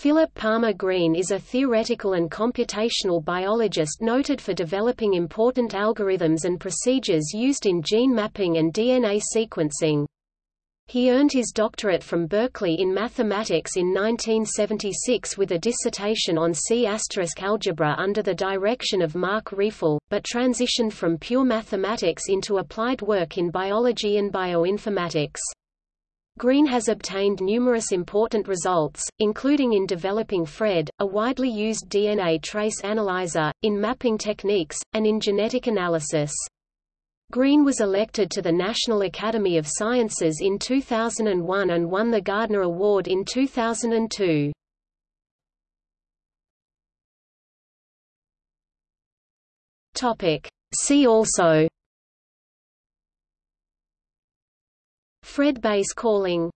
Philip Palmer Green is a theoretical and computational biologist noted for developing important algorithms and procedures used in gene mapping and DNA sequencing. He earned his doctorate from Berkeley in mathematics in 1976 with a dissertation on C** algebra under the direction of Marc Rieffel, but transitioned from pure mathematics into applied work in biology and bioinformatics. Green has obtained numerous important results, including in developing Phred, a widely used DNA trace analyzer, in mapping techniques, and in genetic analysis. Green was elected to the National Academy of Sciences in 2001 and won the Gairdner Award in 2002. See also Phred base calling